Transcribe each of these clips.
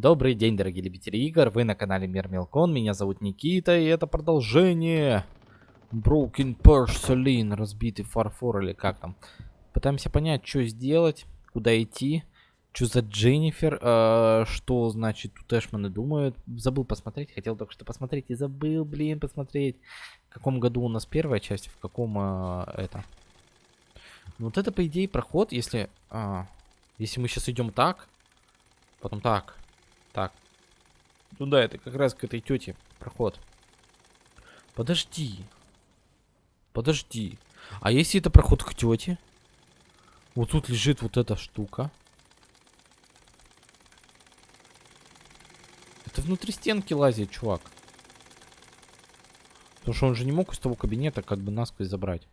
Добрый день, дорогие любители игр, вы на канале Мир Мелкон, меня зовут Никита, и это продолжение Broken Porcelain, разбитый фарфор или как там. Пытаемся понять, что сделать, куда идти, что за Дженнифер, э, что значит тут Эшманы думают. Забыл посмотреть, хотел только что посмотреть и забыл, блин, посмотреть. В каком году у нас первая часть, в каком э, это. Ну, вот это, по идее, проход, если... А, если мы сейчас идем так, потом так, так. Ну да, это как раз к этой тете проход. Подожди. Подожди. А если это проход к тете? Вот тут лежит вот эта штука. Это внутри стенки лазит, чувак. Потому что он же не мог из того кабинета как бы насквозь забрать.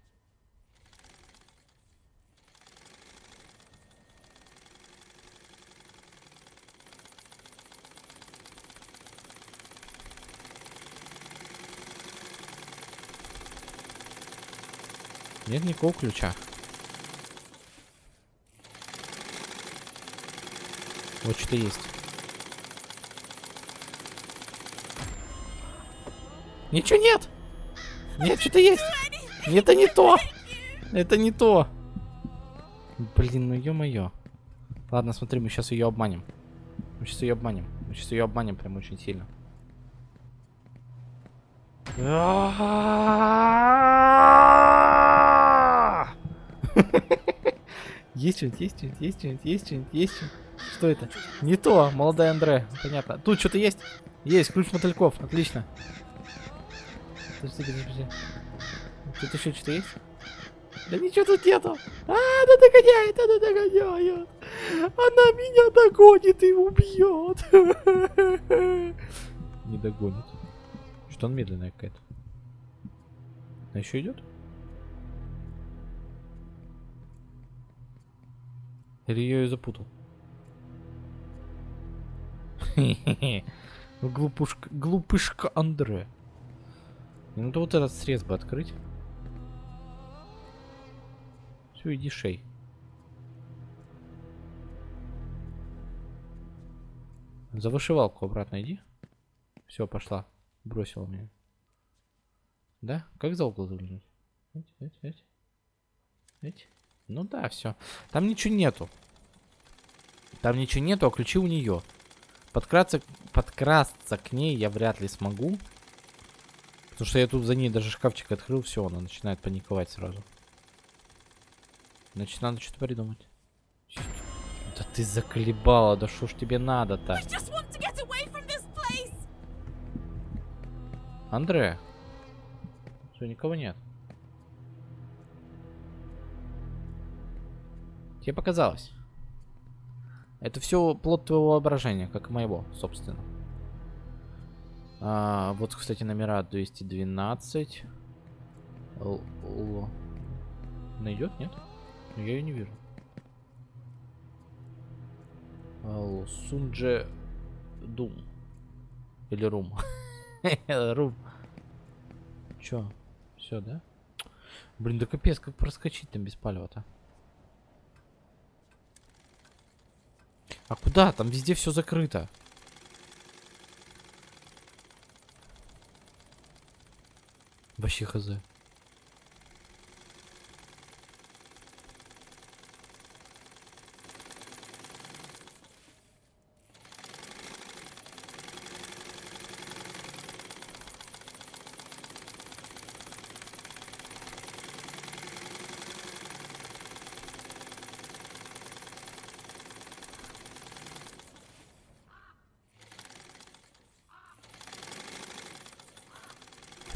Нет никакого ключа. Вот что-то есть. Ничего нет! Нет, что-то есть! Это не то! Это не то! Блин, ну ё-моё. Ладно, смотри, мы сейчас ее обманем. Мы сейчас ее обманем. Мы сейчас ее обманем прям очень сильно. Есть что-нибудь, есть что-нибудь, есть что-нибудь, есть что-нибудь, есть что-нибудь. Что это? Не то, молодая Андре. Понятно. Тут что-то есть? Есть, ключ мотыльков. Отлично. Подожди, подожди. Тут еще что-то есть? Да ничего тут нету. А, она догоняет, она догоняет. Она меня догонит и убьет. Не догонит. Что он медленная какая-то? Она еще идет? Или я ее запутал? Глупушка, глупышка Андре. Ну то вот этот срез бы открыть. Все, иди шей. За вышивалку обратно иди. Все, пошла. Бросила меня. Да? Как за угол заглянуть? Эть, эть, эть. Эть. Ну да, все. Там ничего нету. Там ничего нету, а ключи у нее. Подкрасться, подкрасться к ней я вряд ли смогу. Потому что я тут за ней даже шкафчик открыл, все, она начинает паниковать сразу. Значит, надо что-то придумать. Да ты заколебала, да что ж тебе надо-то? Андре. Все, никого нет. Тебе показалось. Это все плод твоего воображения, как и моего, собственно. А, вот, кстати, номера 212. Л Найдет, нет? Я ее не вижу. Л Сунже Дум. Или Рум. Рум. Чё? Все, да? Блин, да капец, как проскочить там без палева-то? А куда? Там везде все закрыто. Вообще хз.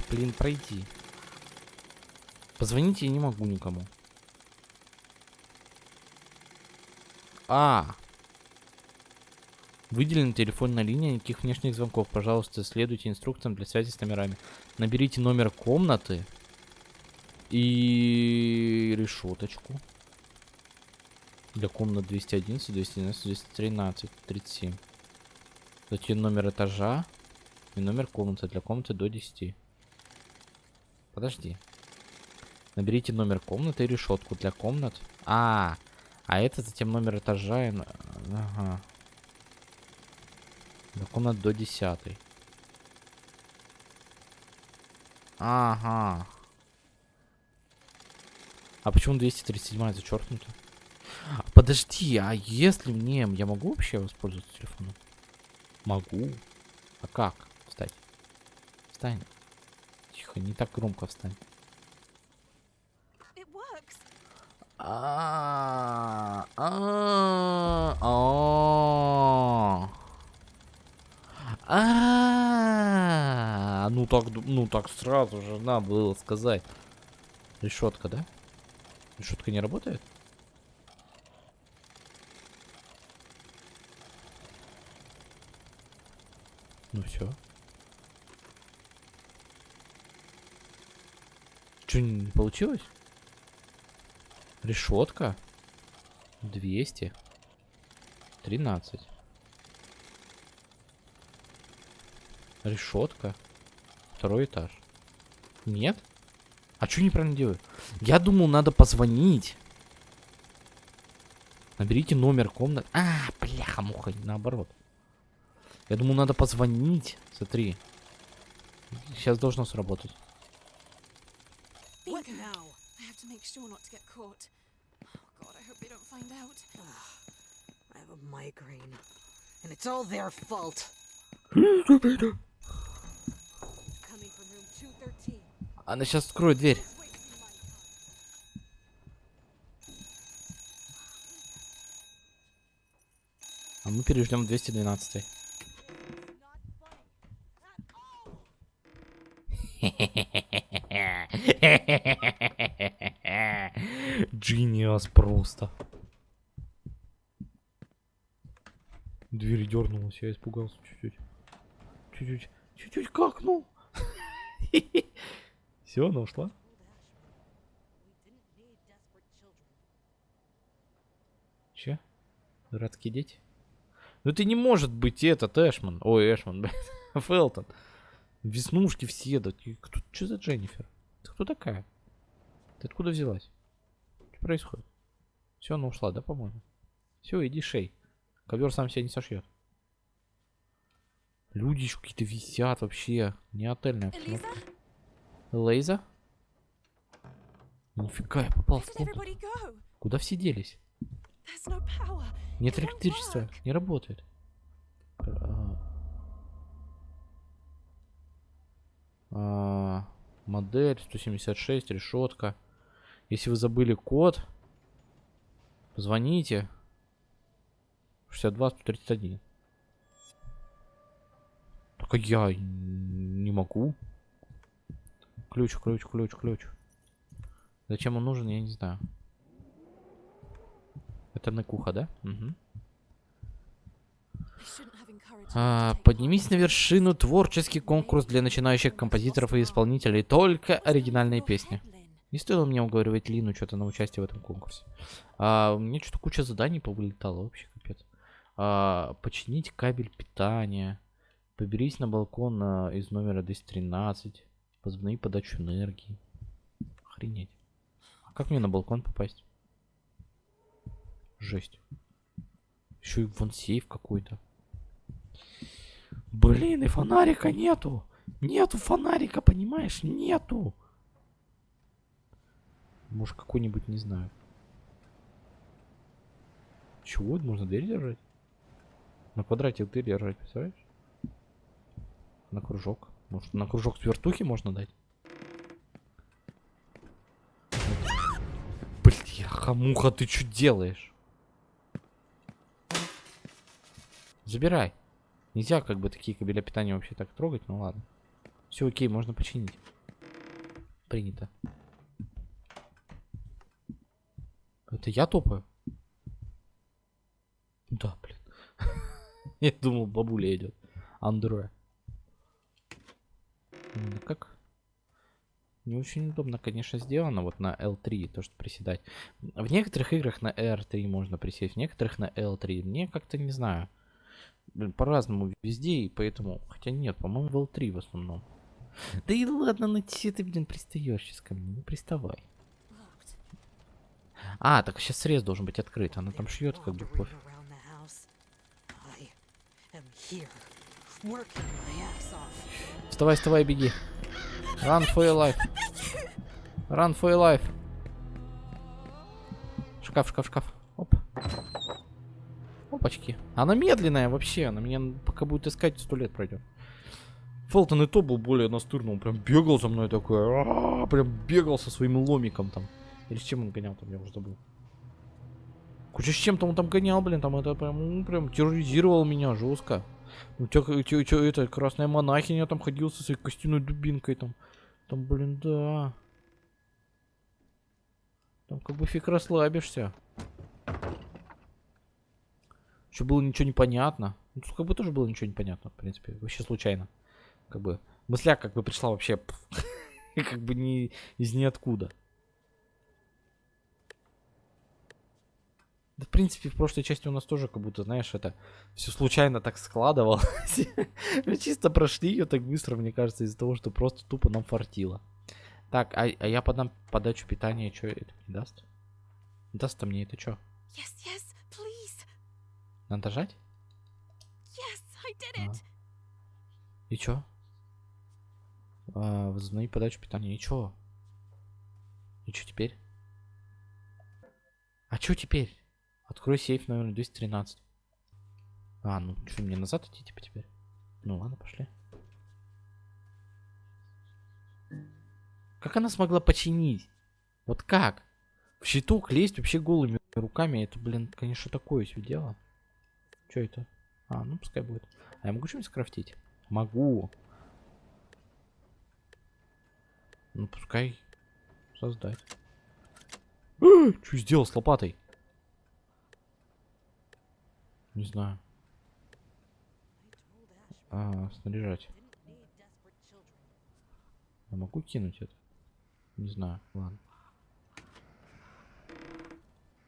Блин, пройти. Позвонить я не могу никому. А. Выделена телефонная линия, никаких внешних звонков. Пожалуйста, следуйте инструкциям для связи с номерами. Наберите номер комнаты и решеточку. Для комнат 211, 211, 213, 37. Затем номер этажа и номер комнаты для комнаты до 10. Подожди. Наберите номер комнаты и решетку для комнат. А, а это затем номер этажа. И... Ага. До комнат до десятой. Ага. А почему 237 зачеркнуто? А, Подожди, а если мне... Я могу вообще воспользоваться телефоном? Могу. А как? Встать. Встань. Тихо, не так громко встань. А, а, а. А, ну так, ну так сразу же надо было сказать. Решетка, да? Решетка не работает? Ну все. Че, не получилось? Решетка. 200. 13. Решетка. Второй этаж. Нет? А что неправильно делаю? Я думал, надо позвонить. Наберите номер комнаты. А, бляха-муха, наоборот. Я думал, надо позвонить. Смотри. Сейчас должно сработать. What now? I have to make caught. Oh god, I hope they don't find out. I have a migraine. And it's all their fault. Coming from room 213. Она сейчас откроет дверь. А мы переждем 212. Джиниас просто. Дверь дернулась, я испугался чуть-чуть. Чуть-чуть, чуть-чуть какнул. Все, она ушла. Че? Дурацкие дети? Ну ты не может быть этот Эшман. Ой, Эшман, блядь. Фелтон. Веснушки все. Да кто, что за Дженнифер? Ты кто такая? Ты откуда взялась? Что происходит? Все, она ушла, да, по-моему? Все, иди шей. Ковер сам себя не сошьет. Люди еще какие-то висят вообще. Не отельная обстановка. Лейза? Нифига, я попал в комнату. Куда все делись? Нет электричества, не работает. А, а, модель 176, решетка. Если вы забыли код, позвоните. 62 131. Только я не могу. Ключ, ключ, ключ, ключ. Зачем он нужен, я не знаю. Это на куха, да? Her А, поднимись на вершину. Творческий конкурс для начинающих композиторов и исполнителей. Только оригинальные песни. Не стоило мне уговаривать Лину что-то на участие в этом конкурсе. А, меня что-то куча заданий повылетала. Вообще капец. А, починить кабель питания. Поберись на балкон а, из номера 213. Возобнови подачу энергии. Охренеть. А как мне на балкон попасть? Жесть. Еще и вон сейф какой-то. Блин, и фонарика нету. Нету фонарика, понимаешь? Нету. Может, какой-нибудь, не знаю. Чего? Можно дверь держать? На квадрате дверь держать, представляешь? На кружок. Может, на кружок с вертухи можно дать? Бляха, муха, ты что делаешь? Забирай. Нельзя как бы такие кабеля питания вообще так трогать, ну ладно. Все окей, можно починить. Принято. Это я топаю? Да, блин. Я думал, бабуля идет. Андре. Ну как? Не очень удобно, конечно, сделано вот на L3, то, что приседать. В некоторых играх на R3 можно присесть, в некоторых на L3. Мне как-то не знаю. Блин, По-разному везде, и поэтому... Хотя нет, по-моему, в L3 в основном. Да и ладно, ну че ты, блин, пристаешь сейчас ко мне? Не приставай. А, так сейчас срез должен быть открыт. Она там шьет, как бы пофиг. Вставай, вставай, беги. Run for your life. Run for your life. Шкаф, шкаф, шкаф. Оп. Опачки. Она медленная вообще. Она меня пока будет искать, сто лет пройдет. Фелтон и то был более настырный. Он прям бегал за мной такой. «А-а-а», Прям бегал со своим ломиком там. Или с чем он гонял там, я уже забыл. Куча с чем-то он там гонял, блин. Там это прям, ну, прям терроризировал меня жестко. Ну, тё, тё, тё, это, красная монахиня там ходил со своей костяной дубинкой там. Там, блин, да. Там как бы фиг расслабишься. Еще было ничего не понятно. Ну, тут как бы тоже было ничего не понятно, в принципе. Вообще случайно. Как бы мысля как бы пришла вообще как бы не из ниоткуда. Да, в принципе, в прошлой части у нас тоже как будто, знаешь, это все случайно так складывалось. Мы чисто прошли ее так быстро, мне кажется, из-за того, что просто тупо нам фартило. Так, а, а я подам подачу питания, что это мне даст? Даст-то мне это что? Yes, yes, please. Надо жать? Yes, I did А. it. И чё? А, возобнови подачу питания. И чё? И чё теперь? А чё теперь? Открой сейф номер 213. А, ну что, мне назад идти типа теперь? Ну ладно, пошли. Как она смогла починить? Вот как? В щиток лезть вообще голыми руками, это, блин, конечно, такое себе дело. Чё это? А, ну пускай будет. А я могу что-нибудь скрафтить? Могу. Ну, пускай создать. Что сделал с лопатой? Не знаю. А, снаряжать. Я могу кинуть это? Не знаю, ладно.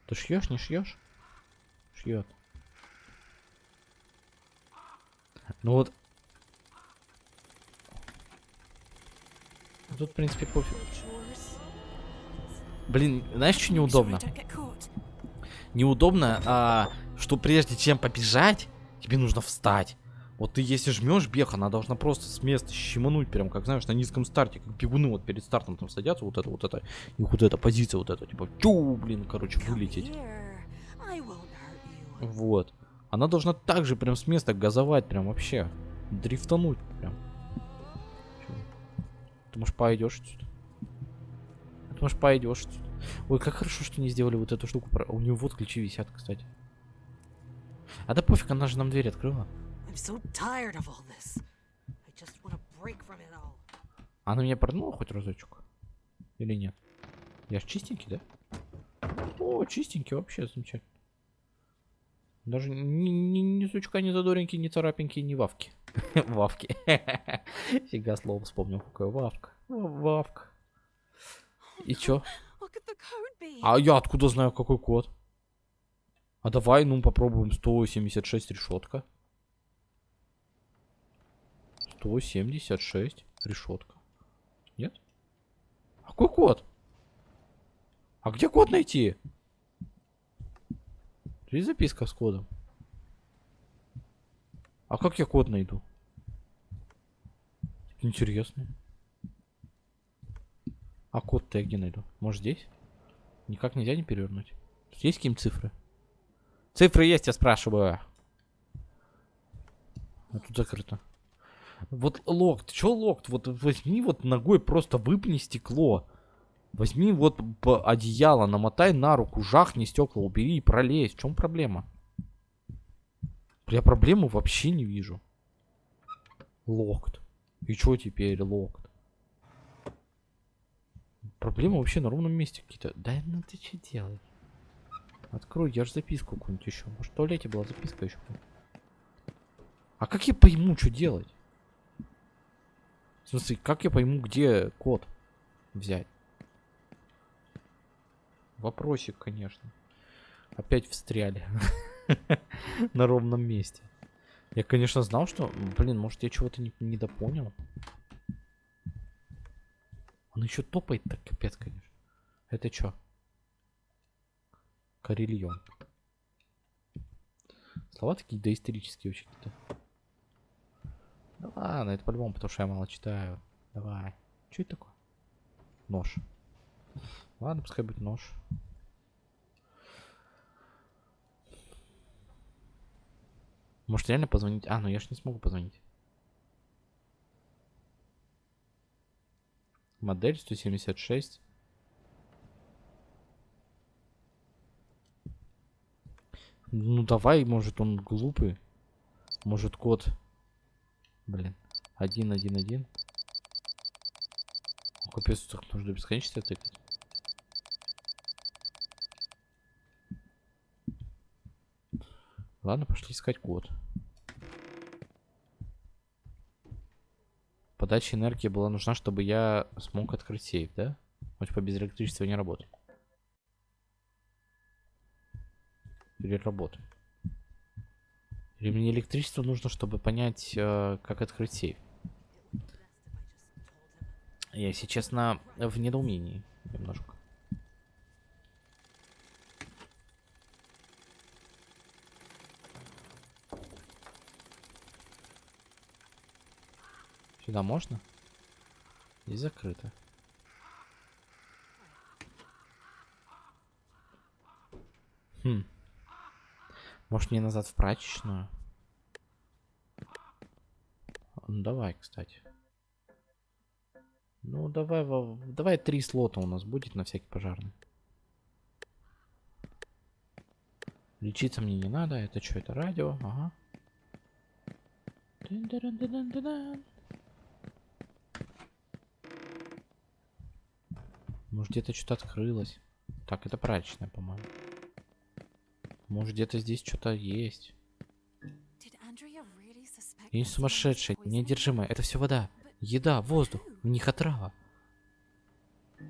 Ты шьешь, не шьешь? Шьет. Ну вот. Тут, в принципе, пофиг. Блин, знаешь, что неудобно? Неудобно, а, что прежде чем побежать, тебе нужно встать. Вот ты если жмешь бег, она должна просто с места щемануть, прям как знаешь, на низком старте, как бегуны вот перед стартом там садятся, вот это, вот это, и вот эта позиция, вот эта, типа, чу, блин, короче, вылететь. Вот. Она должна также прям с места газовать, прям вообще. Дрифтануть прям. Ты, может, пойдешь отсюда? Ты, может, пойдешь отсюда? Ой, как хорошо, что не сделали вот эту штуку. про- У нее вот ключи висят, кстати. А да пофиг, она же нам дверь открыла. So. Она меня проднула хоть разочек? Или нет? Я ж чистенький, да? О, чистенький вообще, замечательно. Даже ни, ни, ни сучка, ни задоринки, ни царапинки, ни вавки. Вавки. Фига слово вспомнил, какое вавка. Вавка. И чё? What could the code be? А я откуда знаю, какой код? А давай, ну, попробуем 176 решетка. 176 решетка. Нет? А какой код? А где код найти? Есть записка с кодом. А как я код найду? Интересно. А код-то я где найду? Может здесь? Никак нельзя не перевернуть. Тут Есть какие-нибудь цифры? Цифры есть, я спрашиваю. А тут закрыто. Вот локт, чё локт? Вот возьми вот ногой просто выпни стекло. Возьми вот одеяло, намотай на руку, жахни стекла, убери и пролезь. В чем проблема? Я проблему вообще не вижу. Локт. И чё теперь локт? Проблемы вообще на ровном месте какие-то. Да ну ты что делаешь? Открой, я же записку какую-нибудь еще. Может в туалете была записка еще. А как я пойму, что делать? В смысле, как я пойму, где код взять? Вопросик, конечно. Опять встряли. На ровном месте. Я, конечно, знал, что... Блин, может, я чего-то не, недопонял. Он еще топает так, капец, конечно. Это что? Карельон. Слова такие доисторические очень какие-то. А, ну это по-любому, потому что я мало читаю. Давай. Что это такое? Нож. Ладно, пускай будет нож. Может реально позвонить? А, ну я ж не смогу позвонить. Модель 176. Ну давай, может он глупый. Может код. Блин. Один, один, один. Капец, так нужно до бесконечности тыкать. Ладно, пошли искать код. Подача энергии была нужна, чтобы я смог открыть сейф, да? Он типа без электричества не работает. Или работает. Или мне электричество нужно, чтобы понять, э, как открыть сейф. Я, если честно, в недоумении немножко. Сюда можно? Здесь закрыто. Хм. Может мне назад в прачечную? Ну давай, кстати. Ну давай, давай три слота у нас будет на всякий пожарный. Лечиться мне не надо. Это что, это радио? Ага. Тын-дырын-дын-дын-дын. Может где-то что-то открылось. Так, это прачечная, по-моему. Может где-то здесь что-то есть. Я не сумасшедшая, неодержимая. Это все вода. Еда, воздух. В них отрава.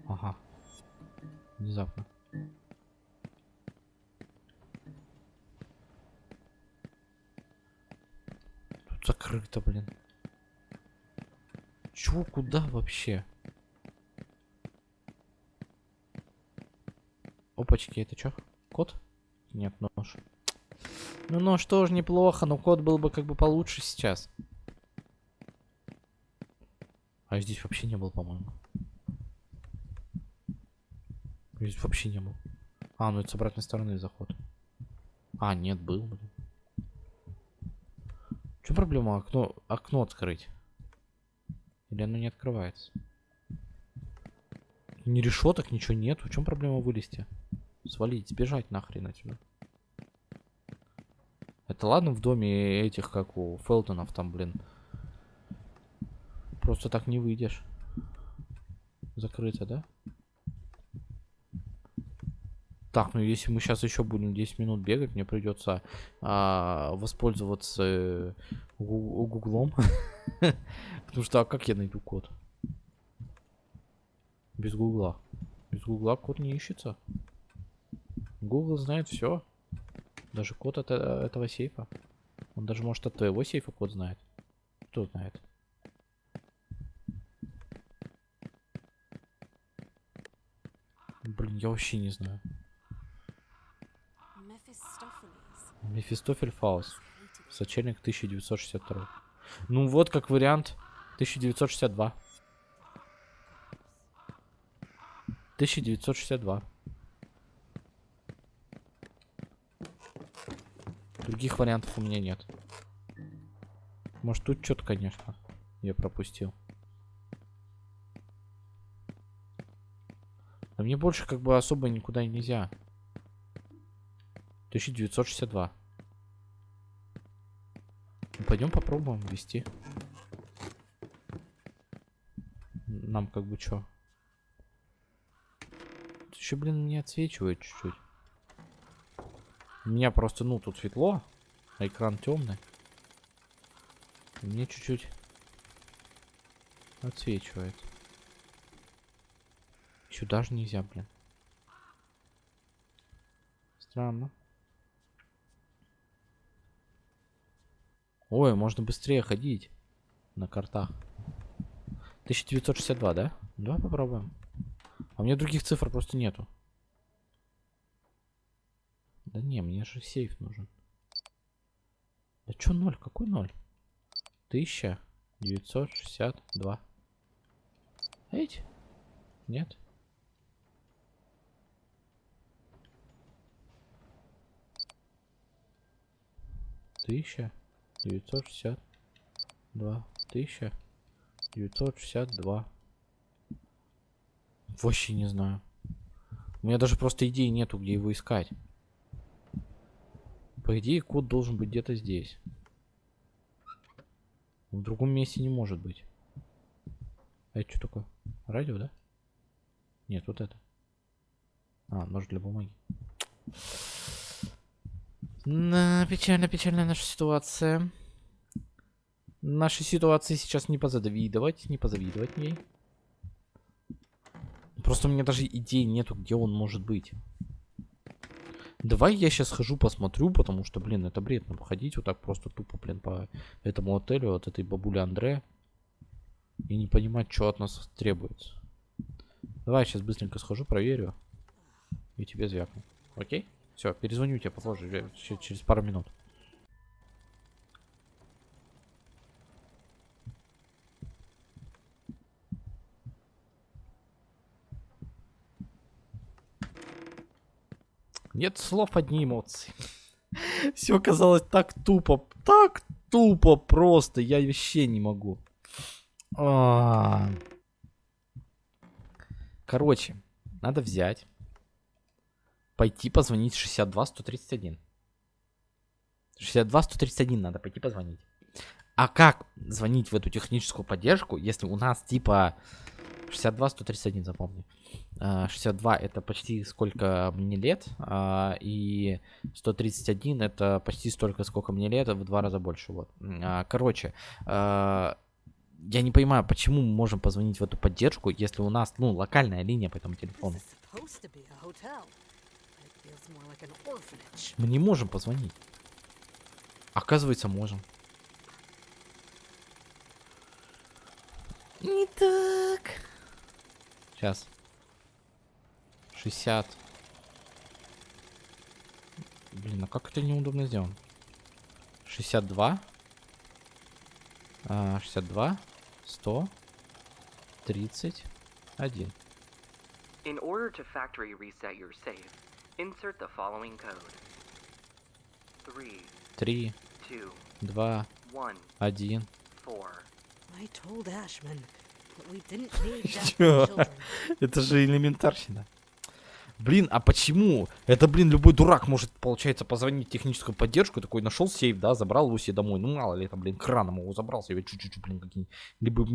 Ага. Внезапно. Тут закрыто, блин. Чего, куда вообще? Опачки, это что? Кот? Нет, нож. Ну нож тоже неплохо, но кот был бы как бы получше сейчас. А здесь вообще не был, по-моему. Здесь вообще не был. А, ну это с обратной стороны заход. А, нет, был, блин. Чем проблема окно, окно открыть? Или оно не открывается? Ни решеток, ничего нет. В чем проблема вылезти? Свалить, сбежать нахрен отсюда. Это ладно в доме этих, как у Фелтонов там, блин. Просто так не выйдешь. Закрыто, да? Так, ну если мы сейчас еще будем 10 минут бегать, мне придется а, воспользоваться э, гу- гуглом. Потому что а как я найду код? Без гугла. Без гугла код не ищется. Гугл знает все. Даже код от э, этого сейфа. Он даже может от твоего сейфа код знает. Кто знает? Блин, я вообще не знаю. Мефистофель Фаус. Сочельник 1962. Ну вот как вариант 1962. 1962. Других вариантов у меня нет. Может тут что-то, конечно, я пропустил. А мне больше как бы особо никуда нельзя. 1962. Ну, пойдем попробуем ввести. Нам как бы что? Еще, блин, не отсвечивает чуть-чуть. У меня просто, ну, тут светло, а экран темный. Мне чуть-чуть отсвечивает. Сюда же нельзя, блин. Странно. Ой, можно быстрее ходить на картах. 1962, да? Давай попробуем. А у меня других цифр просто нету. Да не, мне же сейф нужен. Чё ноль? Какой ноль? Тысяча? 962. Эти? Нет? Тысяча девятьсот шестьдесят два. Тысяча девятьсот шестьдесят два. Вообще не знаю. У меня даже просто идеи нету, где его искать. По идее, код должен быть где-то здесь. В другом месте не может быть. А это что такое? Радио, да? Нет, вот это. А, нож для бумаги. На, печально, печальная наша ситуация. Нашей ситуации сейчас не позавидовать, не позавидовать ей. Просто у меня даже идеи нету, где он может быть. Давай я сейчас схожу посмотрю, потому что, блин, это бред. Нам ходить вот так просто тупо, блин, по этому отелю, от этой бабули Андре. И не понимать, что от нас требуется. Давай сейчас быстренько схожу, проверю. И тебе звякну. Окей? Все, перезвоню тебе попозже, че- через пару минут. Нет слов, одни эмоции. Все казалось так тупо, так тупо просто, я вообще не могу. А. Короче, надо взять, пойти позвонить 62 131. 62 131 надо пойти позвонить. А как звонить в эту техническую поддержку, если у нас типа 62 131, запомни. А, 62 это почти сколько мне лет, а, и 131 это почти столько, сколько мне лет, в два раза больше. Вот. А, Короче, а, я не понимаю, почему мы можем позвонить в эту поддержку, если у нас, ну, локальная линия по этому телефону. Мы не можем позвонить. Оказывается, можем. Не так. Сейчас. 60. Блин, а как это неудобно сделано? 62. А, 62. 100. 31. In order to factory reset your safe, insert the following code. Three, 3, two, 2, one, 1. four. I told Ashman Это же элементарщина. Блин, а почему? Это, блин, любой дурак может, получается, позвонить в техническую поддержку, такой нашел сейф, да, забрал его себе домой. Ну, мало ли, там, блин, краном его забрал себе, чуть-чуть, блин, какие Либо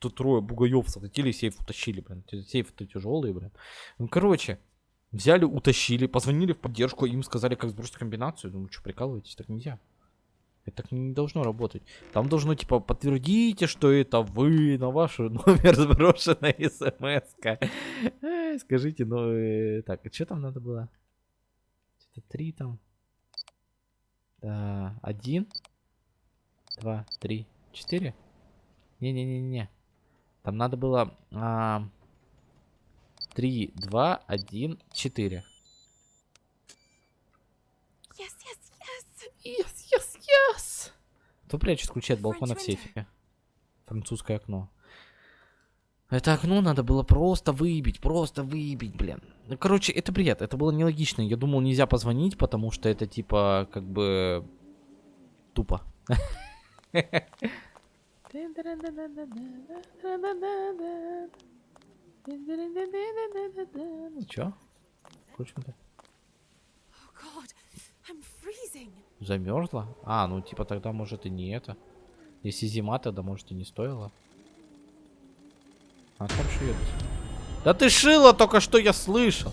тут трое бугаев захватили, сейф утащили, блин. Сейфы-то тяжелые, блин. Ну, короче, взяли, утащили, позвонили в поддержку, им сказали, как сбросить комбинацию. Думаю, что прикалываетесь, так нельзя. Это так не должно работать. Там должно, типа, подтвердите, что это вы на ваш номер сброшена смс -ка. Скажите, ну, э, так, а что там надо было? Что-то три там. Да, один, два, три, четыре? Не-не-не-не. Там надо было а, три, два, один, четыре. Yes, yes, yes. Yes, yes, yes. Кто прячет ключи от балкона в сейфе? Французское окно. Это окно надо было просто выбить, просто выбить, блин. Ну, короче, это бред, это было нелогично. Я думал, нельзя позвонить, потому что это типа, как бы, тупо. Чё? Включим-то. Замерзла? А, ну типа тогда может и не это. Если зима, тогда может и не стоило. А там шьет. Да ты шила только что, я слышал.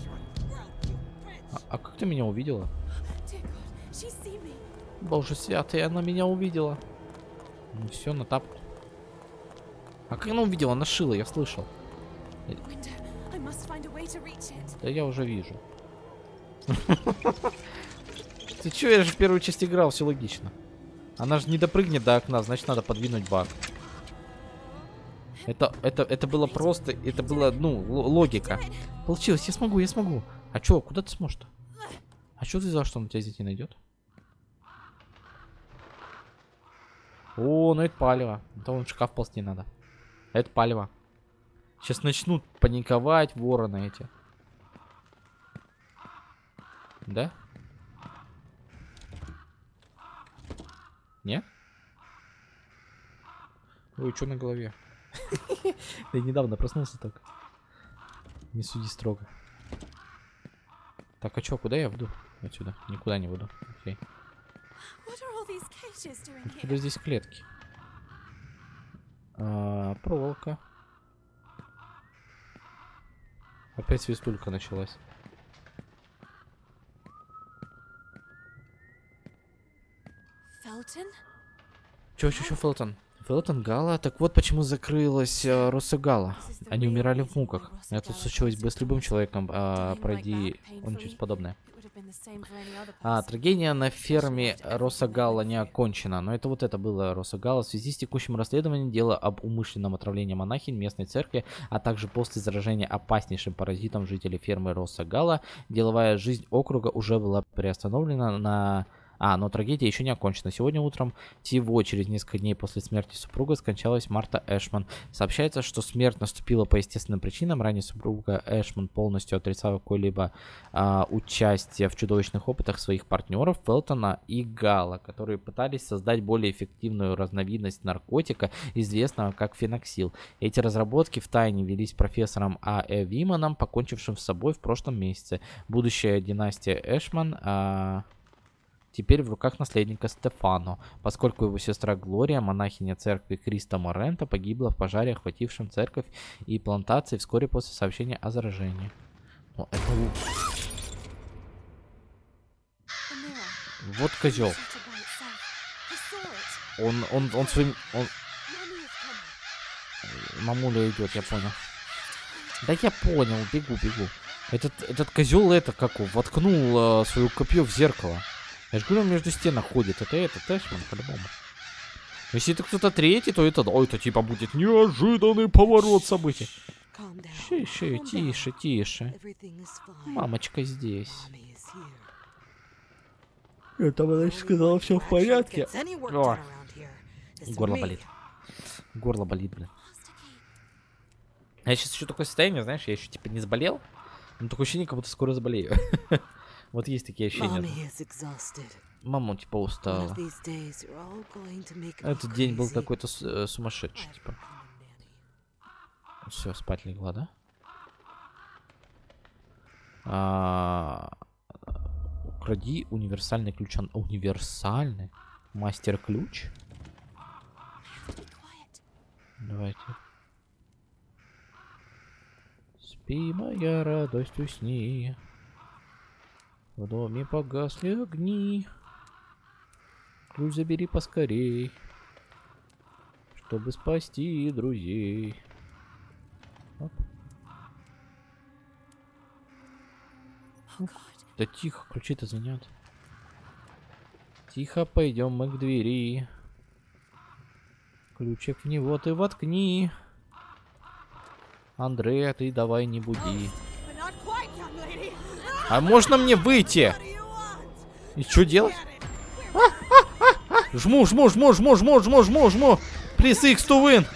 А, а как ты меня увидела? Боже святый, она меня увидела. Ну все, на тапку. А как она увидела? Она шила, я слышал. Да я уже вижу. Ты чё, я же в первую часть играл, все логично. Она же не допрыгнет до окна, значит надо подвинуть бак. Это, это, это было просто, это было, ну, логика. Получилось, я смогу, я смогу. А чё, куда ты сможешь-то? А чё ты за что он тебя здесь не найдет? О, ну это палево. Это вон шкаф ползти надо. Это палево. Сейчас начнут паниковать вороны эти. Да? Не? Ой, что на голове? Я недавно проснулся только. Не суди строго. Так, а чё, куда я веду? Отсюда. Никуда не веду. Окей. Откуда здесь клетки? А, проволока. Опять свистулька началась. Чё, чё, чё, Фелтон? Фелтон, Гала? Так вот почему закрылась э, Росса Гала. Они умирали в муках. Это случилось бы с любым человеком, а, пройди он что-то подобное. А, трагедия на ферме Росагала не окончена, но это вот это было Росагала. В связи с текущим расследованием дела об умышленном отравлении монахинь местной церкви, а также после заражения опаснейшим паразитом жителей фермы Росагала, деловая жизнь округа уже была приостановлена на... А, но трагедия еще не окончена. Сегодня утром, всего через несколько дней после смерти супруга, скончалась Марта Эшман. Сообщается, что смерть наступила по естественным причинам. Ранее супруга Эшман полностью отрицала какое-либо а, участие в чудовищных опытах своих партнеров Фелтона и Гала, которые пытались создать более эффективную разновидность наркотика, известного как феноксил. Эти разработки в тайне велись профессором А. Э. Виманом, покончившим с собой в прошлом месяце. Будущая династия Эшман а, теперь в руках наследника Стефано, поскольку его сестра Глория, монахиня церкви Криста Морента, погибла в пожаре, охватившем церковь и плантации вскоре после сообщения о заражении. Ну, это. Вот козел. Он, он, он своим... Он... Мамуля идет, я понял. Да я понял, бегу, бегу. Этот, этот козел это как воткнул э, свое копье в зеркало. Я же говорю, он между стенах ходит. Это этот Эшман, по-любому. Если это кто-то третий, то это, ой, это типа будет неожиданный поворот событий. Down. Тише, тише. Мамочка здесь. Это она сказала, все в порядке. О. Горло болит. Горло болит, блин. Я сейчас еще такое состояние, знаешь, я еще типа не заболел. Но такое ощущение, как будто скоро заболею. Вот есть такие ощущения. Мама типа устала. to make me Этот день был какой-то э, сумасшедший, типа. Все, спать легла, да? А, Укради универсальный ключ. Универсальный? Мастер-ключ? Давайте. Спи, моя радость, усни. В доме погасли огни. Ключ забери поскорей. Чтобы спасти друзей. Оп. Да тихо, ключи-то звенят. Тихо, пойдем мы к двери. Ключик в него ты воткни. Андрея, ты давай не буди. А можно мне выйти? И что делать? Жму, жму, жму, жму, жму, жму, жму, жму. Плиз X to win.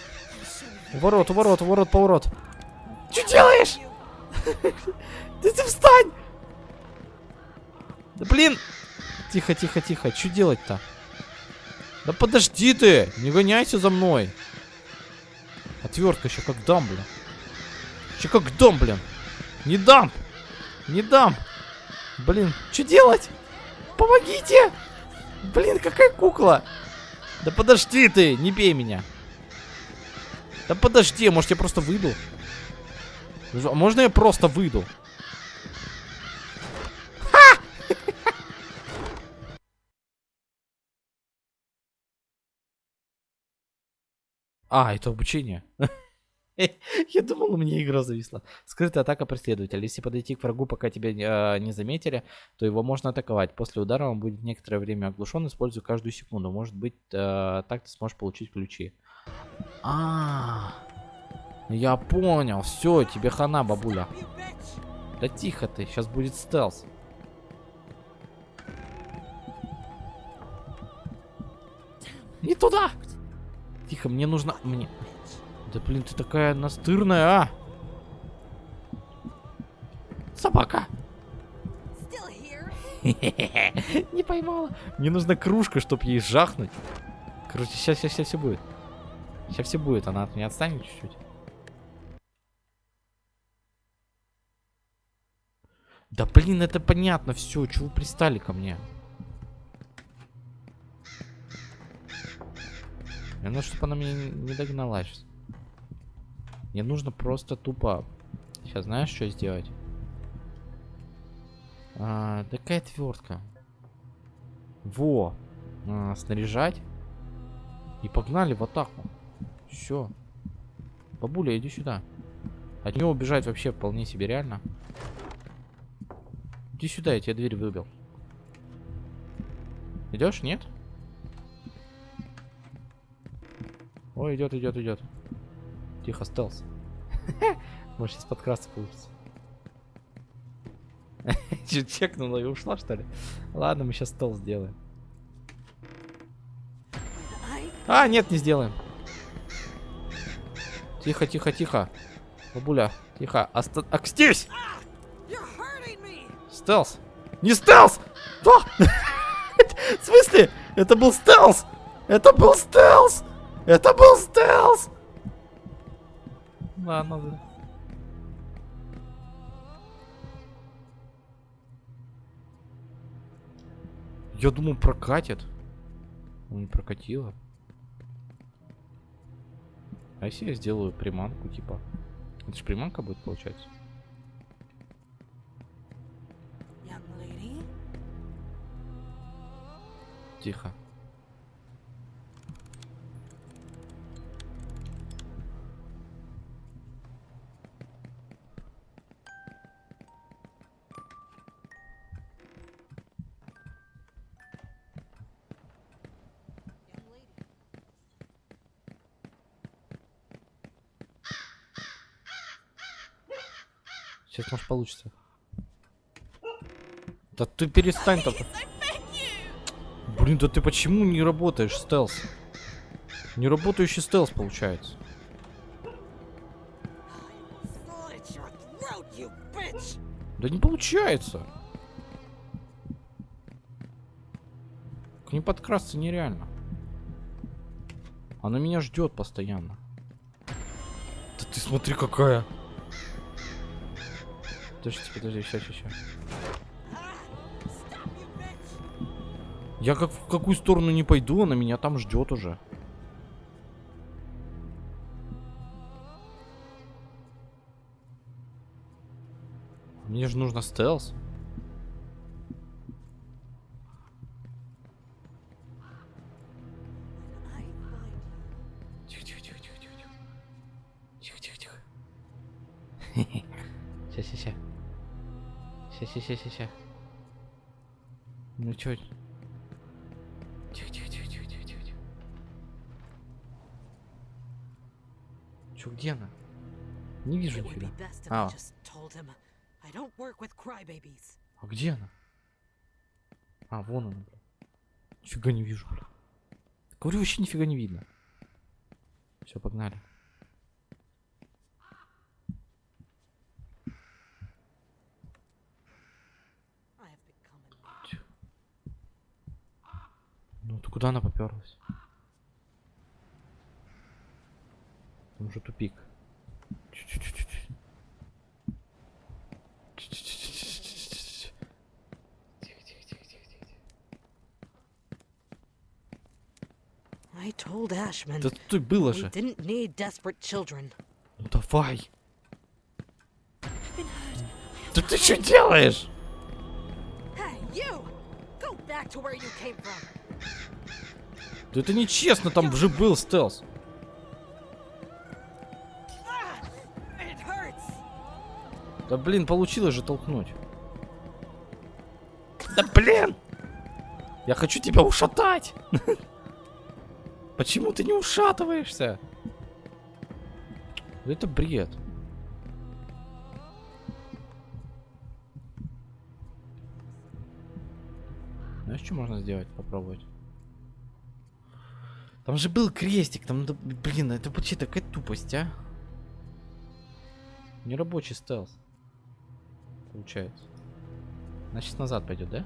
Ворот, ворот, ворот, поворот. Что делаешь? Да ты встань! Да блин! Тихо, тихо, тихо. Что делать-то? Да подожди ты! Не гоняйся за мной. Отвертка еще как дам, блин. Еще как дам, блин. Не дам! Не дам! Блин, что делать? Помогите! Блин, какая кукла! Да подожди ты, не бей меня. Да подожди, может я просто выйду? А можно я просто выйду? А, это обучение. Я думал, у меня игра зависла. Скрытая атака преследователя. Если подойти к врагу, пока тебя э, не заметили, то его можно атаковать. После удара он будет некоторое время оглушен, используя каждую секунду. Может быть, э, так ты сможешь получить ключи. А, я понял. Все, тебе хана, бабуля. Да тихо ты, сейчас будет стелс. Не туда! Тихо, мне нужно... Мне... Да блин, ты такая настырная, а! Собака! Не поймала. Мне нужна кружка, чтобы ей жахнуть. Короче, сейчас, сейчас, сейчас все будет. Сейчас все будет, она от меня отстанет чуть-чуть. Да блин, это понятно все. Чего пристали ко мне? Мне нужно, чтобы она меня не догнала сейчас. Мне нужно просто тупо... Сейчас знаешь, что сделать? А, такая отвертка. Во. А, снаряжать. И погнали в атаку. Все. Бабуля, иди сюда. От него убежать вообще вполне себе реально. Иди сюда, я тебе дверь выбил. Идешь? Нет? Ой, идет, идет, идет. Тихо, стелс. Может сейчас подкрасться получится. Че, чекнула и ушла, что ли? Ладно, мы сейчас стелс сделаем. А, нет, не сделаем. Тихо, тихо, тихо. Бабуля, тихо. Оста... Me! Стелс! Не стелс! А! В смысле? Это был стелс! Это был стелс! Это был стелс! Ладно, да. Я думал, прокатит. Ну, не прокатило. А если я сделаю приманку, типа? Это же приманка будет, получается? Lady? Тихо. Получится. Да ты перестань там. Блин, да ты почему не работаешь стелс? Не работающий стелс получается. Да не получается. К ней подкрасться нереально. Она меня ждет постоянно. Да ты смотри какая. Подожди, подожди, сейчас, сейчас. Я как в какую сторону не пойду, она меня там ждет уже. Мне же нужно стелс. Тихо, тихо, тихо, тихо, тихо. Тихо, тихо, тихо. Сейчас, сейчас, сейчас. Сейчас, сейчас, сейчас. Ну чё? Тихо, тихо, тихо, тихо, тихо, тихо, тихо. Чё, где она? Не вижу нифига. А, а где она? А, вон она. Нифига не вижу, бля. Говорю, вообще нифига не видно. Все, погнали. I have become a Ну, ты куда она поперлась? Там уже тупик. I told Ashman Да тут было же. didn't need desperate children. Ну давай. Да ты что делаешь? Hey, you! Go back to where you came from. Да это нечестно, там же был стелс. Да блин, получилось же толкнуть. Да блин! Я хочу тебя ушатать! Почему ты не ушатываешься? Это бред. Знаешь, что можно сделать? Попробовать. Там же был крестик, там, блин, это вообще такая тупость, а? Нерабочий стелс. Получается. Значит, назад пойдет, да?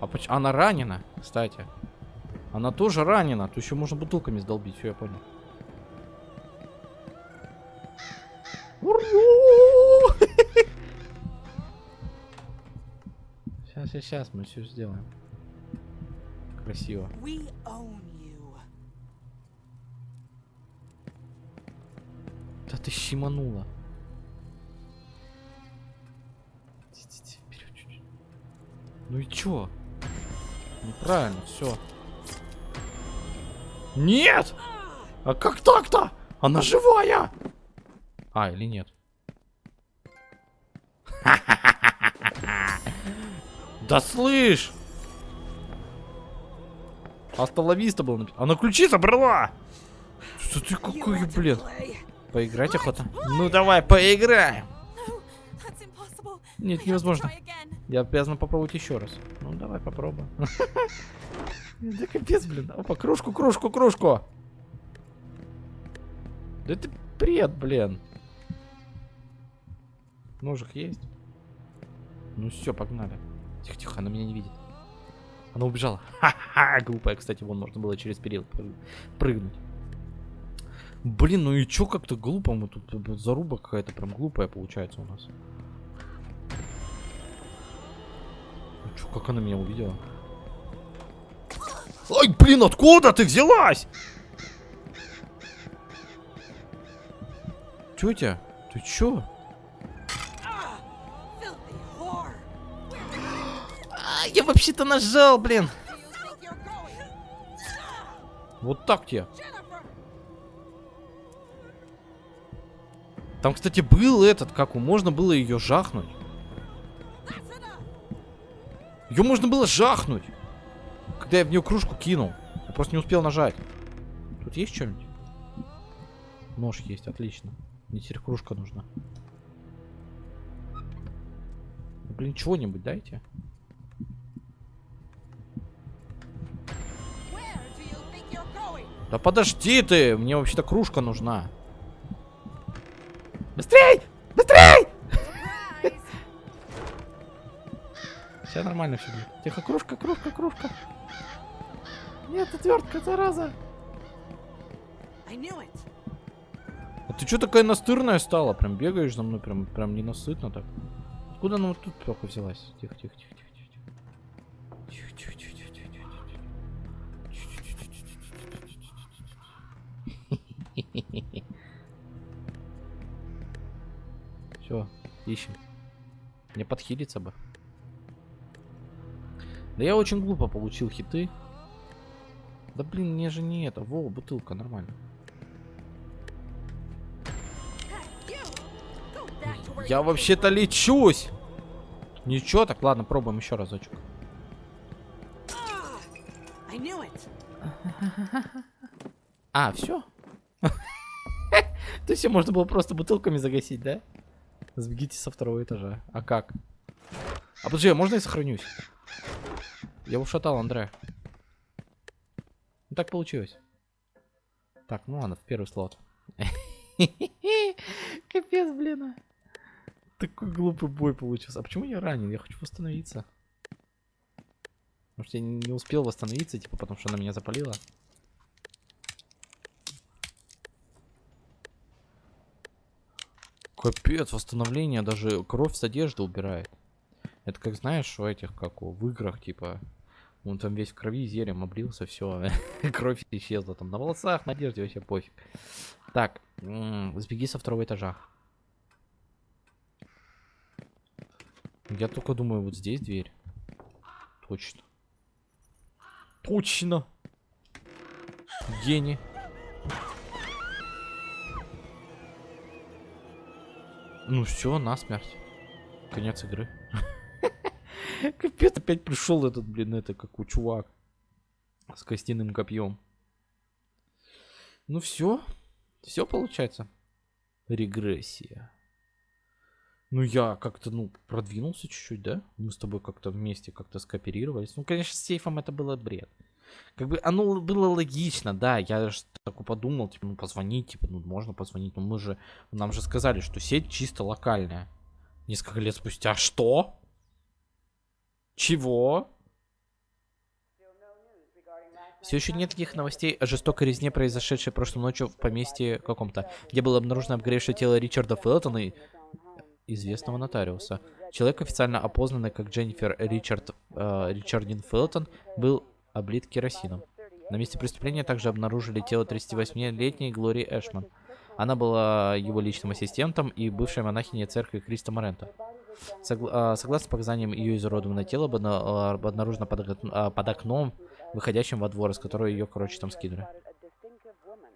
А поч... Она ранена, кстати. Она тоже ранена. То еще можно бутылками сдолбить, все, я понял. Сейчас, мы все сделаем. Красиво. Да ты щеманула. Ну и чё? Неправильно, все. Нет! А как так-то? Она живая! А, или нет? Да слышь! Астоловиста был написано. Она ключи забрала! Что ты какой, блин? Поиграть охота? Ну давай, поиграем! Нет, невозможно. Я обязан попробовать еще раз. Ну давай попробуем. Да капец, блин. Опа, кружку, кружку, кружку. Да это бред, блин. Ножик есть? Ну все, погнали. Тихо, тихо, она меня не видит. Она убежала. Ха-ха, глупая, кстати, вон можно было через перил прыг- прыгнуть. Блин, ну и чё как-то глупо мы тут заруба какая-то прям глупая получается у нас. Ну чё, как она меня увидела? Ай, блин, откуда ты взялась? Тетя, ты чё? Я вообще-то нажал, блин. Вот так тебе. Там, кстати, был этот, как у, можно было ее жахнуть. Ее можно было жахнуть. Когда я в нее кружку кинул. Я просто не успел нажать. Тут есть что-нибудь? Нож есть, отлично. Мне теперь кружка нужна. Ну, Блин, чего-нибудь дайте. Да подожди ты! Мне вообще-то кружка нужна. Быстрей! Быстрей! Все нормально все будет. Тихо, кружка, кружка, кружка. Нет, отвертка, зараза. А ты что такая настырная стала? Прям бегаешь за мной, прям, прям ненасытно так. Откуда она вот тут только взялась? Тихо, тихо. Тихо, Все, ищем. Мне подхилиться бы. Да я очень глупо получил хиты. Да блин, мне же не это. Во, бутылка, нормально. Я вообще-то лечусь. Ничего, так ладно, пробуем еще разочек. It! А, все? То есть можно было просто бутылками загасить, да? Сбегите со второго этажа. А как? А подожди, а можно я сохранюсь? Я ушатал Андре. Ну так получилось. Так, ну ладно, в первый слот. Капец, блин. а. Такой глупый бой получился. А почему я ранен? Я хочу восстановиться. Что я не успел восстановиться, типа, потому что она меня запалила. Капец, восстановление даже кровь с одежды убирает. Это как знаешь, у этих, как у, в играх, типа, он там весь в крови, зелем облился, все, кровь исчезла там на волосах, на одежде, вообще пофиг. Так, сбеги со второго этажа. Я только думаю, вот здесь дверь. Точно. Точно. Гений. Ну все, насмерть. Конец игры. Капец, опять пришел этот, блин, это как у чувак. С костяным копьем. Ну все. Все получается. Регрессия. Ну, я как-то, ну, продвинулся чуть-чуть, да? Мы с тобой как-то вместе как-то скооперировались. Ну, конечно, с сейфом это было бред. Как бы оно было логично, да, я же так подумал, типа, ну, позвонить, типа, ну, можно позвонить, но мы же, нам же сказали, что сеть чисто локальная. Несколько лет спустя, что? Чего? Все еще нет никаких новостей о жестокой резне, произошедшей прошлой ночью в поместье каком-то, где было обнаружено обгоревшее тело Ричарда Фелтона и известного нотариуса. Человек, официально опознанный как Дженнифер Ричард, э, Ричардин Фелтон, был облит керосином. На месте преступления также обнаружили тело 38-летней Глории Эшман. Она была его личным ассистентом и бывшей монахиней церкви Криста Морента. Согла- э, согласно показаниям, ее изуродованное тело было обнаружено под, э, под окном, выходящим во двор, из которого ее, короче, там скинули.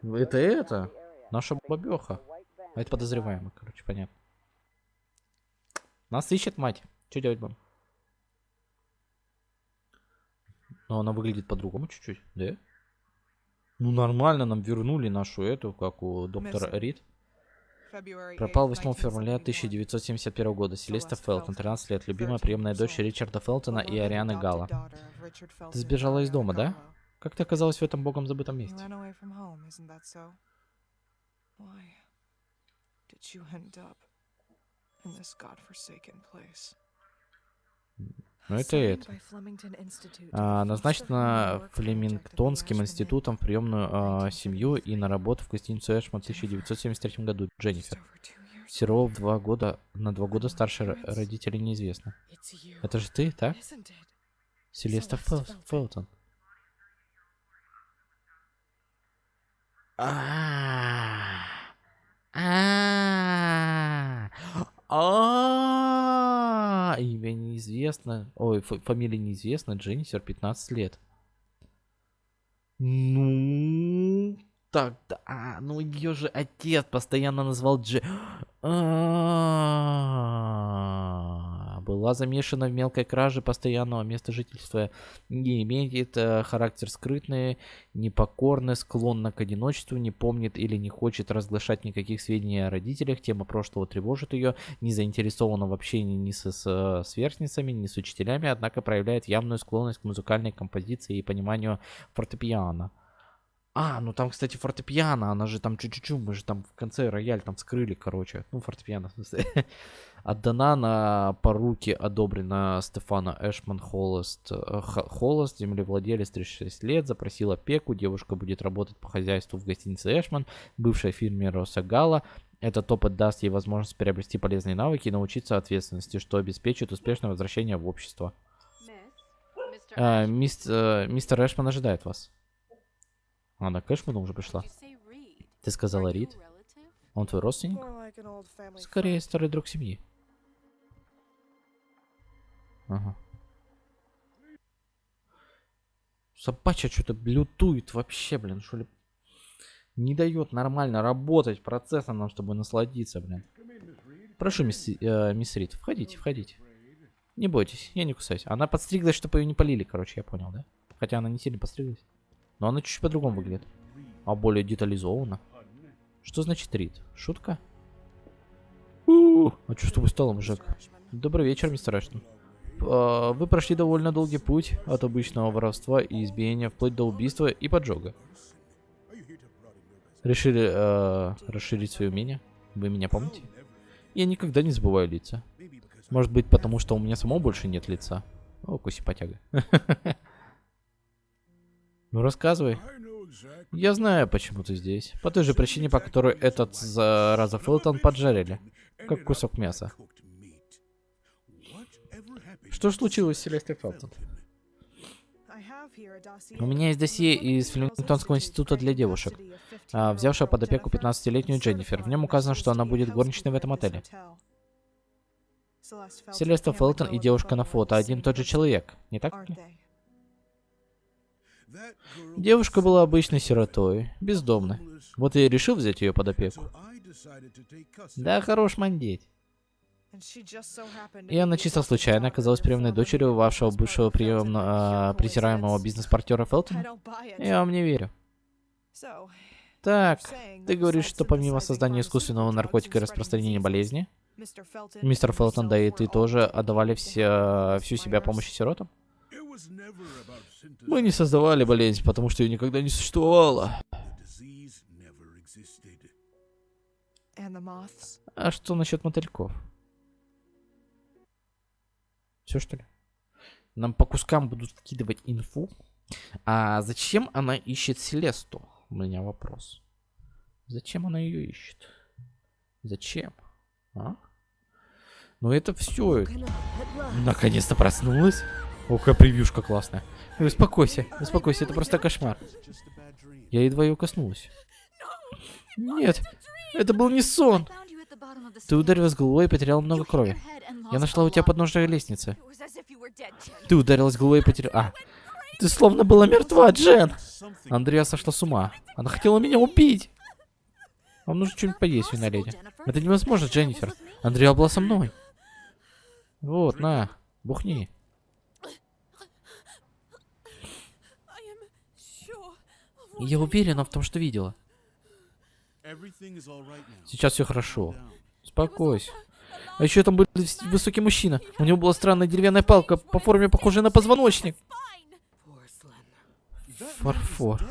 Это это? Наша бабеха. А это подозреваемый, короче, понятно. Нас ищет мать. Что делать будем? Но она выглядит по-другому чуть-чуть, да? Ну нормально, нам вернули нашу эту, как у доктора. Рид. Пропал 8th, 8 февраля 1971 1971 года. Селеста Фелтон, Felton, 13 лет, любимая 13 приемная дочь. Ричарда Фелтона и Арианы Гала. Ты сбежала из дома, да? Как ты оказалась в этом богом забытом месте? Why did you end up in this godforsaken place? Ну это это. А, назначена Флемингтонским институтом в приемную а, семью и на работу в гостиницу Эшман в 1973 году. Дженнифер. Серова в два года, на два года старше ро- родителей неизвестно. Это же ты, так? Селеста Фел- Фелтон. А. Имя неизвестно. Ой, фа- фамилия неизвестна. Дженнифер, 15 лет. Ну, так, да, а, ну ее же отец постоянно назвал Дже... А, Была замешана в мелкой краже постоянного места жительства. Не имеет э, характер скрытный, непокорный, склонна к одиночеству, не помнит или не хочет разглашать никаких сведений о родителях. Тема прошлого тревожит ее, не заинтересована в общении ни со с, сверстницами, ни с учителями, однако проявляет явную склонность к музыкальной композиции и пониманию фортепиано. А, ну там, кстати, фортепиано, она же там чуть-чуть, мы же там в конце рояль там вскрыли, короче. Ну, фортепиано, в смысле. Отдана на поруки, одобрена Стефана Эшман Холост. э, Х- Холост, землевладелец 36 лет, запросил опеку. Девушка будет работать по хозяйству в гостинице Эшман, бывшей фирме Росагала. Этот опыт даст ей возможность приобрести полезные навыки и научиться ответственности, что обеспечит успешное возвращение в общество. А, э, мистер Эшман ожидает вас. Она к Эшману уже пришла. Ты сказала Рид? Он твой родственник? Скорее, старый друг семьи. Ага. Собачья что-то блютует вообще, блин, что ли. Не дает нормально работать процессом нам, чтобы насладиться, блин. Прошу, мисс, э, мисс Рид, входите, входите. Не бойтесь, я не кусаюсь. Она подстриглась, чтобы ее не полили, короче, я понял, да? Хотя она не сильно подстриглась. Но она чуть-чуть по-другому выглядит. А более детализованно. Что значит Рид? Шутка? У, А что с тобой стало, мужик? Добрый вечер, мистер Эштон. А, Вы прошли довольно долгий путь от обычного воровства и избиения вплоть до убийства и поджога. Решили э, расширить свои умения? Вы меня помните? Я никогда не забываю лица. Может быть, потому что у меня самого больше нет лица. О, куси потяга. Ну рассказывай. Я знаю, почему ты здесь. По той же причине, по которой этот зараза Фелтон поджарили. Как кусок мяса. Что случилось с Селестой Фелтон? У меня есть досье из Флемингтонского института для девушек, а, взявшая под опеку 15-летнюю Дженнифер. В нем указано, что она будет горничной в этом отеле. Селеста Фелтон и девушка на фото один и тот же человек, не так ли? Девушка была обычной сиротой, бездомной. Вот я и решил взять ее под опеку. Да, хорош мандеть. И она чисто случайно оказалась приемной дочерью вашего бывшего приемно, а, презираемого бизнес-партнера Фелтона? Я вам не верю. Так, ты говоришь, что помимо создания искусственного наркотика и распространения болезни, Мистер Фелтон, да и ты тоже отдавали все, helping всю себя помощи сиротам? Мы не создавали болезнь, потому что ее никогда не существовало. А что насчет мотыльков? Все что ли? Нам по кускам будут вкидывать инфу. А зачем она ищет Селесту? У меня вопрос. Зачем она ее ищет? Зачем? А? Ну это все. Наконец-то проснулась. О, какая превьюшка классная. Ой, Успокойся, успокойся, это просто кошмар. Я едва ее коснулась. Нет, это был не сон. Ты ударилась головой и потеряла много крови. Я нашла у тебя подножие лестницы. Ты ударилась головой и потеряла... А, ты словно была мертва, Джен. Андреа сошла с ума. Она хотела меня убить. Вам нужно что-нибудь поесть, леди. Это невозможно, Дженнифер. Андреа была со мной. Вот, на, бухни. Я уверена в том, что видела. Сейчас все хорошо. Успокойся. А еще там был высокий мужчина. У него была странная деревянная палка, по форме похожая на позвоночник. Фарфор.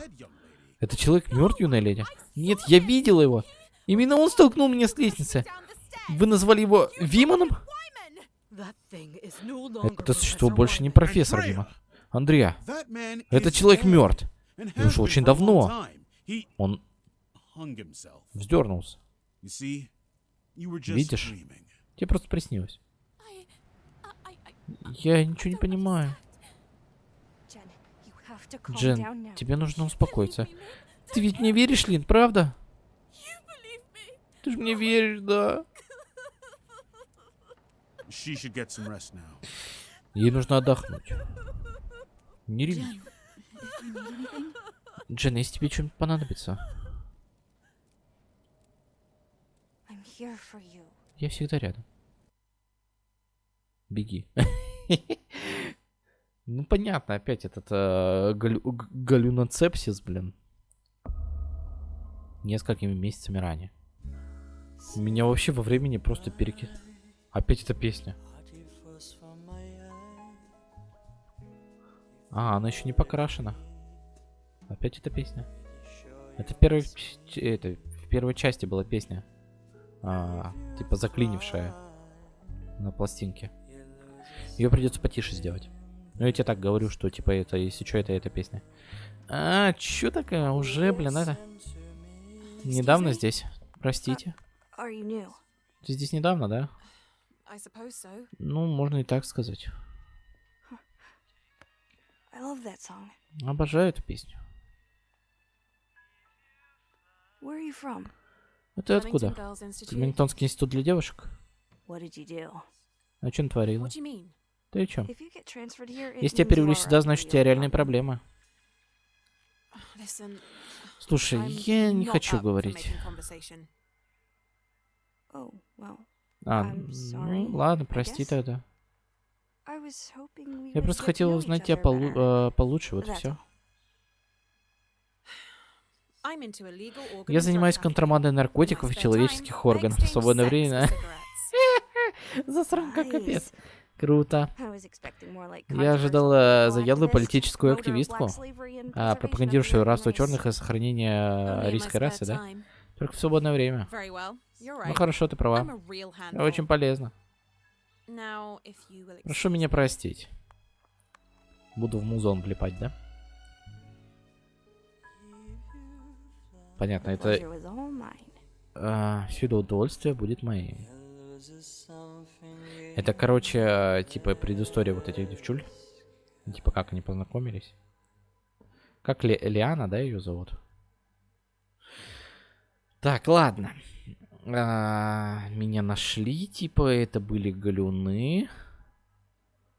Это человек мертв, юная леди? Нет, я видела его. Именно он столкнул меня с лестницы. Вы назвали его Виманом? Это существо больше не профессор Виман. Андреа, этот человек мертв. И уж очень давно. Он вздернулся. Видишь? Тебе просто приснилось. Я ничего не понимаю. Джен, тебе нужно успокоиться. Ты ведь мне веришь, Лин, правда? Ты же мне веришь, да. Ей нужно отдохнуть. Не реви. Джен, если тебе что-нибудь понадобится, I'm here for you. Я всегда рядом. Беги. Ну, понятно, опять этот э, галюноцепсис, блин. Несколькими месяцами ранее. Меня вообще во времени просто переки... Опять эта песня. А, она еще не покрашена. Опять эта песня. Это ч- это, в первой части была песня. А, типа заклинившая на пластинке. Ее придется потише сделать. Ну, я тебе так говорю, что типа это, если что, это эта песня. А, чё такая? Уже, блин, это... Недавно здесь. Простите. New? Ты здесь недавно, да? Ну, можно и так сказать. Обожаю эту песню. Where are you from? А ты откуда? Кремингтонский институт для девушек? А you mean? Ты о чем? Если тебя you перевели сюда, значит у тебя реальные проблемы. Слушай, я не хочу говорить. Oh, А, ну ладно, прости тогда. Я просто хотел узнать тебя полу- э, получше, вот и все. Я занимаюсь контрабандой наркотиков и человеческих органов в свободное время. Засранка капец. Круто. Я ожидал controversial э, заядлую политическую активистку, а, пропагандирующую рабство черных и сохранение э, арийской spare расы, да? Только в свободное время. Ну хорошо, ты права. Очень полезно. Прошу меня простить. Буду в музон влипать, да? Понятно, это а, все это удовольствие будет моим. Это, короче, типа предыстория вот этих девчуль. Типа как они познакомились. Как Ле- Лиана, да, ее зовут? Так, ладно. А, меня нашли, типа, это были галюны.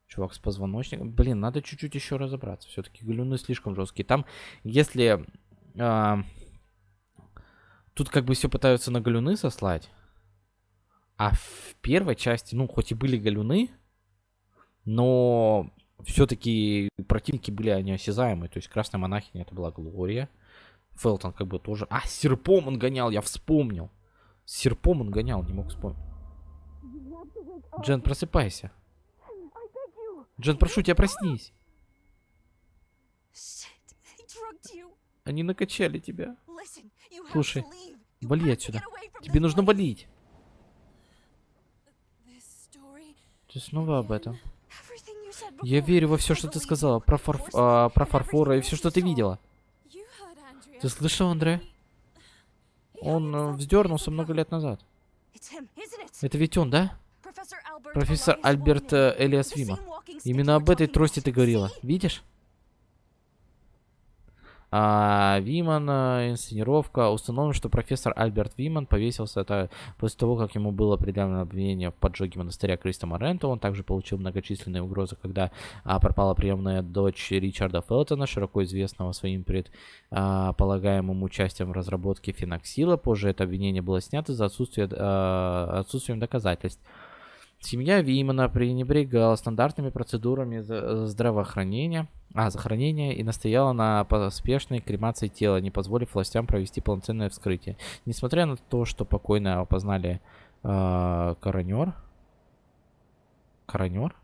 Чувак с позвоночником. Блин, надо чуть-чуть еще разобраться. Все-таки галюны слишком жесткие. Там, если... а, тут как бы все пытаются на галюны сослать. А в первой части, ну, хоть и были галюны, но все-таки противники были они осязаемые. То есть красная монахиня это была Глория. Фелтон как бы тоже... А, серпом он гонял, я вспомнил. Серпом он гонял, не мог вспомнить. Джен, просыпайся. Джен, прошу тебя, проснись. Они накачали тебя. Listen, Слушай, вали отсюда. Тебе нужно валить. Ты снова об этом. Я верю во все, что ты сказала. Про, фарф- а, про фарфора и все, что ты видела. Ты слышал, Андре? Он э, вздернулся много лет назад. Это ведь он, да? Профессор Альберт э, Элиас Вима. Именно об этой трости ты говорила. Видишь? А, Виман, э, инсценировка. Установлено, что профессор Альберт Виман повесился это после того, как ему было предъявлено обвинение в поджоге монастыря Криста Морента. Он также получил многочисленные угрозы, когда а, пропала приемная дочь Ричарда Фелтона, широко известного своим предполагаемым участием в разработке феноксила. Позже это обвинение было снято из-за отсутствия, а, отсутствием доказательств. Семья Вимана пренебрегала стандартными процедурами за- здравоохранения, а, захоронения и настояла на поспешной кремации тела, не позволив властям провести полноценное вскрытие. Несмотря на то, что покойно опознали э, коронер, коронер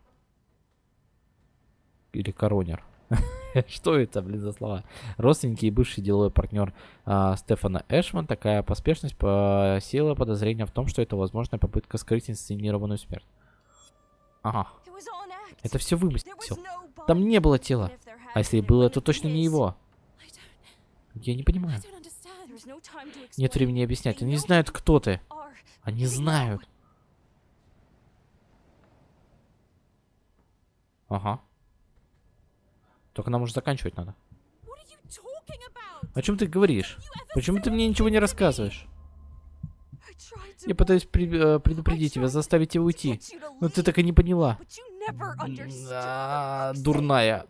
или коронер, что это, блин, за слова? Родственники и бывший деловой партнер а, Стефана Эшман, такая поспешность посеяла подозрение в том, что это возможная попытка скрыть инсценированную смерть. Ага, это все вымысел. Там не было тела. А если и было, то точно не его. Я не понимаю. Нет времени объяснять. Они знают, кто ты. Они знают. Ага. Только нам уже заканчивать надо. О чем ты говоришь? Почему ты мне ничего не рассказываешь? Я пытаюсь э, предупредить тебя, заставить тебя уйти. Но ты так и не поняла. Дурная.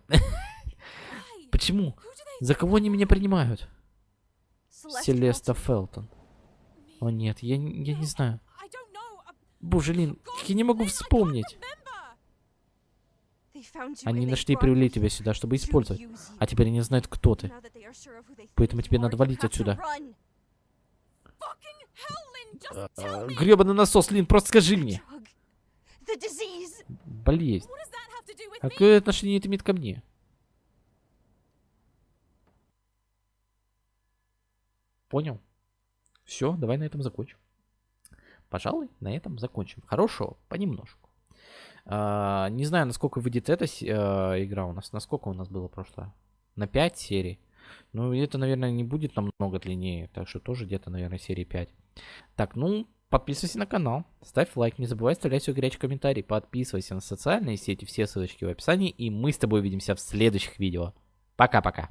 Почему? За кого они меня принимают? Селеста. Фелтон. О нет, я, не- я не знаю. Боже, Лин, я не могу вспомнить. remember. They found you Они нашли и привели тебя сюда, чтобы использовать. А теперь они знают, кто ты. Поэтому тебе надо валить отсюда. me. Гребаный насос, Лин, просто скажи мне. Болезнь. А какое отношение это имеет ко мне? Понял? Все, давай на этом закончим. Пожалуй, на этом закончим. Хорошо, понемножку. А, не знаю, насколько выйдет эта э, игра у нас. Насколько у нас было прошлое? На 5 серий. Ну, это, наверное, не будет намного длиннее. Так что тоже где-то, наверное, серии 5. Так, ну, подписывайся на канал, ставь лайк, не забывай оставлять свой горячий комментарий, подписывайся на социальные сети, все ссылочки в описании, и мы с тобой увидимся в следующих видео. Пока-пока.